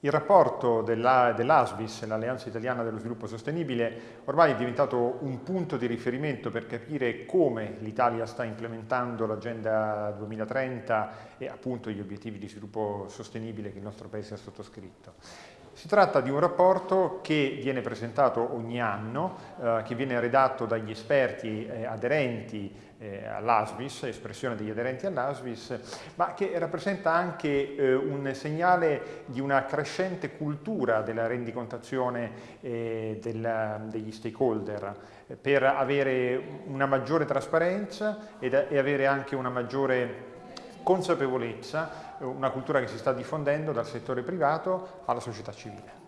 Il rapporto dell'ASVIS, dell l'Alleanza Italiana dello Sviluppo Sostenibile, ormai è diventato un punto di riferimento per capire come l'Italia sta implementando l'Agenda 2030 e appunto gli obiettivi di sviluppo sostenibile che il nostro Paese ha sottoscritto. Si tratta di un rapporto che viene presentato ogni anno, eh, che viene redatto dagli esperti eh, aderenti eh, all'ASVIS, espressione degli aderenti all'ASVIS, ma che rappresenta anche eh, un segnale di una crescente cultura della rendicontazione eh, del, degli stakeholder eh, per avere una maggiore trasparenza ed, e avere anche una maggiore consapevolezza, una cultura che si sta diffondendo dal settore privato alla società civile.